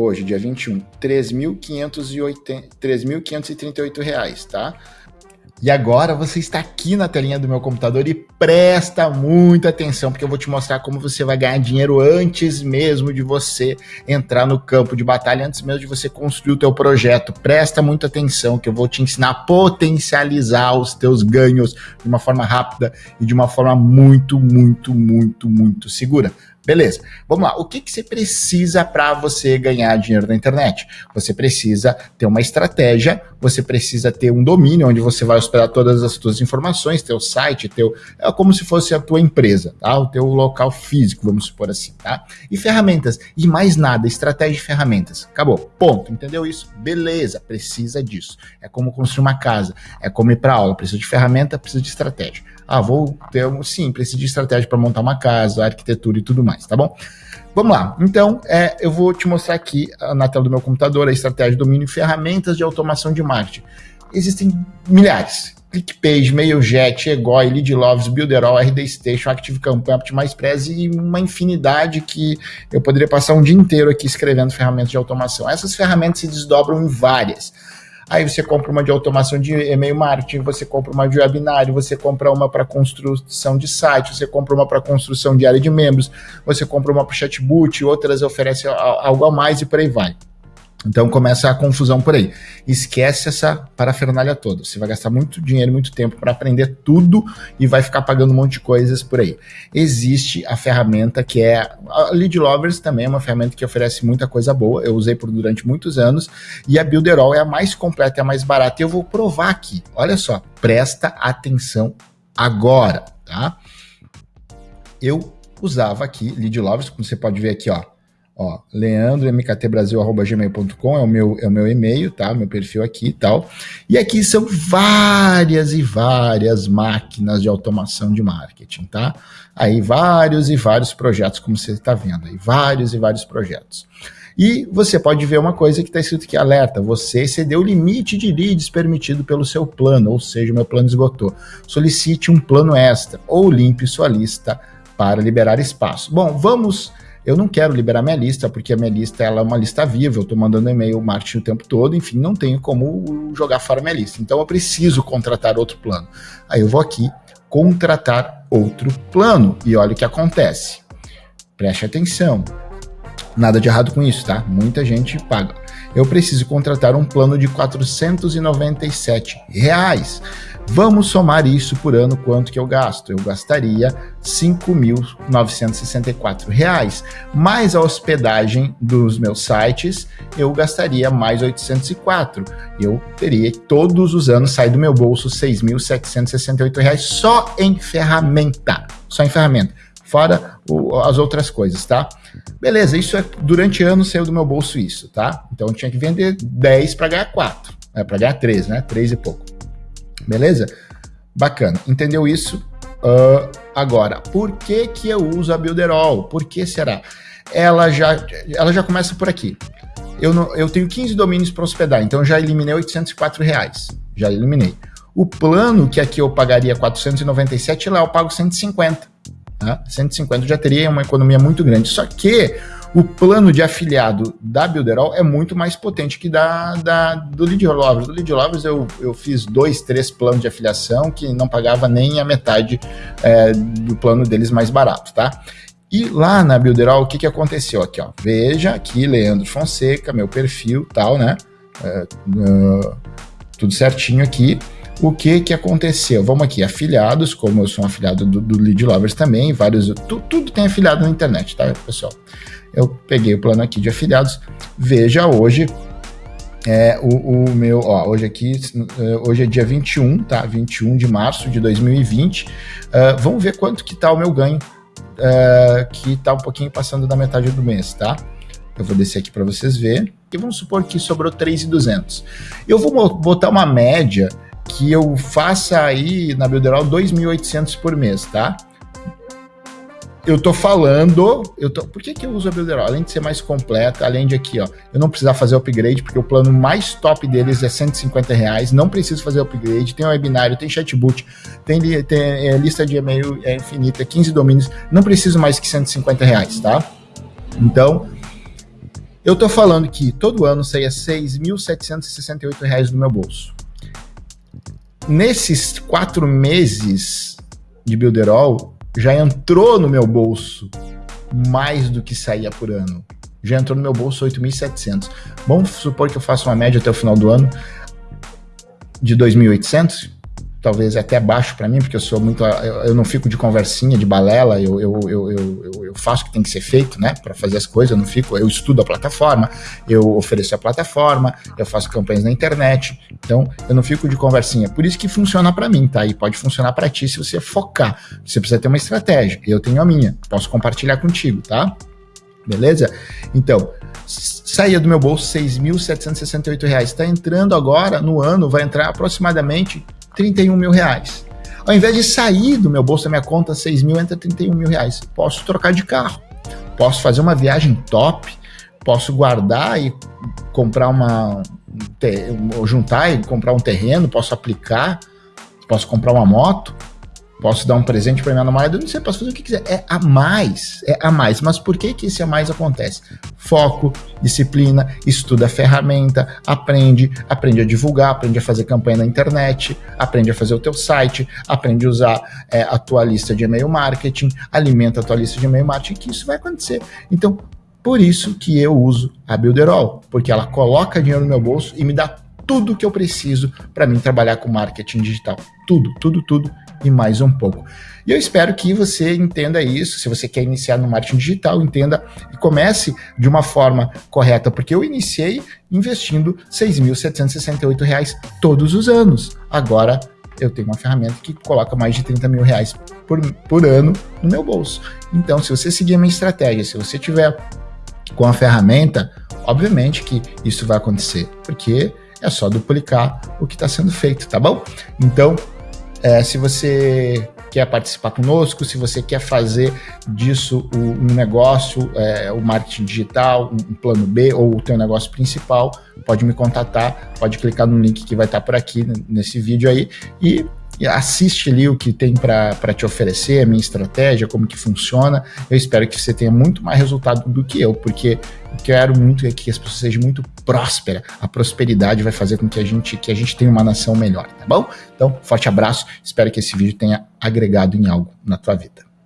hoje, dia 21, R$ 3.538, tá? E agora você está aqui na telinha do meu computador e presta muita atenção, porque eu vou te mostrar como você vai ganhar dinheiro antes mesmo de você entrar no campo de batalha, antes mesmo de você construir o teu projeto. Presta muita atenção, que eu vou te ensinar a potencializar os teus ganhos de uma forma rápida e de uma forma muito, muito, muito, muito segura. Beleza, vamos lá. O que, que você precisa para você ganhar dinheiro na internet? Você precisa ter uma estratégia, você precisa ter um domínio onde você vai hospedar todas as suas informações, teu site, teu é como se fosse a tua empresa, tá? O teu local físico, vamos supor assim, tá? E ferramentas, e mais nada, estratégia de ferramentas. Acabou. Ponto. Entendeu isso? Beleza, precisa disso. É como construir uma casa, é como ir para aula, precisa de ferramenta, precisa de estratégia. Ah, vou ter um. Sim, preciso de estratégia para montar uma casa, arquitetura e tudo mais, tá bom? Vamos lá. Então, é, eu vou te mostrar aqui ah, na tela do meu computador a estratégia de domínio e ferramentas de automação de marketing. Existem milhares. ClickPage, MailJet, Egoi, LeadLoves, Builderall, RD Station, Active Campaign, OptimizePress e uma infinidade que eu poderia passar um dia inteiro aqui escrevendo ferramentas de automação. Essas ferramentas se desdobram em várias. Aí você compra uma de automação de e-mail marketing, você compra uma de webinário, você compra uma para construção de site, você compra uma para construção de área de membros, você compra uma para chatbot, outras oferecem algo a mais e por aí vai. Então começa a confusão por aí. Esquece essa parafernália toda. Você vai gastar muito dinheiro, muito tempo para aprender tudo e vai ficar pagando um monte de coisas por aí. Existe a ferramenta que é a Lead Lovers também é uma ferramenta que oferece muita coisa boa. Eu usei por durante muitos anos e a Builderall é a mais completa, é a mais barata. E eu vou provar aqui. Olha só, presta atenção agora, tá? Eu usava aqui Lead Lovers, como você pode ver aqui, ó Ó, leandromktbrasil.gmail.com é o meu é o meu e-mail, tá? Meu perfil aqui e tal. E aqui são várias e várias máquinas de automação de marketing, tá? Aí vários e vários projetos, como você está vendo aí, vários e vários projetos. E você pode ver uma coisa que está escrito aqui, alerta, você excedeu o limite de leads permitido pelo seu plano, ou seja, meu plano esgotou. Solicite um plano extra ou limpe sua lista para liberar espaço. Bom, vamos eu não quero liberar minha lista, porque a minha lista ela é uma lista viva, eu estou mandando e-mail marketing o tempo todo, enfim, não tenho como jogar fora minha lista. Então eu preciso contratar outro plano. Aí eu vou aqui, contratar outro plano, e olha o que acontece. Preste atenção. Nada de errado com isso, tá? Muita gente paga. Eu preciso contratar um plano de 497 reais. Vamos somar isso por ano, quanto que eu gasto? Eu gastaria R$ 5.964. Mais a hospedagem dos meus sites, eu gastaria mais 804. Eu teria todos os anos sair do meu bolso R$ 6.768 só em ferramenta. Só em ferramenta. Fora o, as outras coisas, tá? Beleza, isso é durante anos saiu do meu bolso isso, tá? Então eu tinha que vender 10 para ganhar 4, é, para ganhar 3, né? 3 e pouco. Beleza? Bacana. Entendeu isso? Uh, agora, por que que eu uso a Builderall? Por que será? Ela já, ela já começa por aqui. Eu, não, eu tenho 15 domínios para hospedar, então já eliminei 804 reais. Já eliminei. O plano que aqui eu pagaria 497, lá eu pago 150. Tá? 150 já teria uma economia muito grande. Só que o plano de afiliado da Builderall é muito mais potente que da, da do Lead Lovers. Do Lead Lovers eu, eu fiz dois, três planos de afiliação que não pagava nem a metade é, do plano deles mais barato, tá? E lá na Builderall, o que, que aconteceu aqui, ó? Veja aqui, Leandro Fonseca, meu perfil, tal, né? É, uh, tudo certinho aqui. O que que aconteceu? Vamos aqui, afiliados, como eu sou um afiliado do, do Lead Lovers também, vários, tu, tudo tem afiliado na internet, tá, pessoal? eu peguei o plano aqui de afiliados. Veja hoje é, o, o, meu, ó, hoje aqui, é, hoje é dia 21, tá? 21 de março de 2020. Uh, é, vamos ver quanto que tá o meu ganho, uh, que tá um pouquinho passando da metade do mês, tá? Eu vou descer aqui para vocês verem. E vamos supor que sobrou 3,200. Eu vou botar uma média que eu faça aí na Builderall 2.800 por mês, tá? eu tô falando, eu tô, por que, que eu uso a Builderall? Além de ser mais completa, além de aqui, ó, eu não precisar fazer upgrade, porque o plano mais top deles é 150 reais, não preciso fazer upgrade, tem webinário, tem chatbot, tem, tem é, lista de e-mail é infinita, 15 domínios, não preciso mais que 150 reais, tá? Então, Eu tô falando que todo ano saía R$ 6.768 do meu bolso. Nesses quatro meses de Builderall, já entrou no meu bolso mais do que saía por ano. Já entrou no meu bolso 8.700. Vamos supor que eu faça uma média até o final do ano de 2.800? Talvez até baixo para mim, porque eu sou muito. Eu, não fico de conversinha, de balela, eu, eu, eu, eu, eu faço o que tem que ser feito, né, para fazer as coisas, eu não fico. Eu estudo a plataforma, eu ofereço a plataforma, eu faço campanhas na internet, então eu não fico de conversinha. Por isso que funciona para mim, tá? E pode funcionar para ti se você focar. Você precisa ter uma estratégia, eu tenho a minha, posso compartilhar contigo, tá? Beleza? Então, saía do meu bolso R$ 6.768. Está entrando agora, no ano, vai entrar aproximadamente 31 mil reais. Ao invés de sair do meu bolso da minha conta 6 mil, entra 31 mil reais. Posso trocar de carro, posso fazer uma viagem top, posso guardar e comprar uma. juntar e comprar um terreno, posso aplicar, posso comprar uma moto, posso dar um presente para minha namorada, não sei, posso fazer o que quiser. É a mais, é a mais. Mas por que que esse a mais acontece? Foco, disciplina, estuda a ferramenta, aprende, aprende a divulgar, aprende a fazer campanha na internet, aprende a fazer o teu site, aprende a usar é, a tua lista de e-mail marketing, alimenta a tua lista de e-mail marketing, que isso vai acontecer. Então, por isso que eu uso a Builderall, porque ela coloca dinheiro no meu bolso e me dá tudo que eu preciso para mim trabalhar com marketing digital. Tudo, tudo, tudo e mais um pouco. E eu espero que você entenda isso. Se você quer iniciar no marketing digital, entenda e comece de uma forma correta, porque eu iniciei investindo R$ 6.768 todos os anos. Agora eu tenho uma ferramenta que coloca mais de 30 mil reais por, por ano no meu bolso. Então, se você seguir a minha estratégia, se você tiver com a ferramenta, obviamente que isso vai acontecer, porque é só duplicar o que está sendo feito, tá bom? Então, é, se você quer participar conosco, se você quer fazer disso um negócio, é, o marketing digital, um plano B ou o teu negócio principal, pode me contatar, pode clicar no link que vai estar por aqui nesse vídeo aí e assiste ali o que tem para te oferecer, a minha estratégia, como que funciona. Eu espero que você tenha muito mais resultado do que eu, porque eu quero muito é que as pessoas sejam muito prósperas. A prosperidade vai fazer com que a gente que a gente tenha uma nação melhor, tá bom? Então, forte abraço. Espero que esse vídeo tenha agregado em algo na tua vida.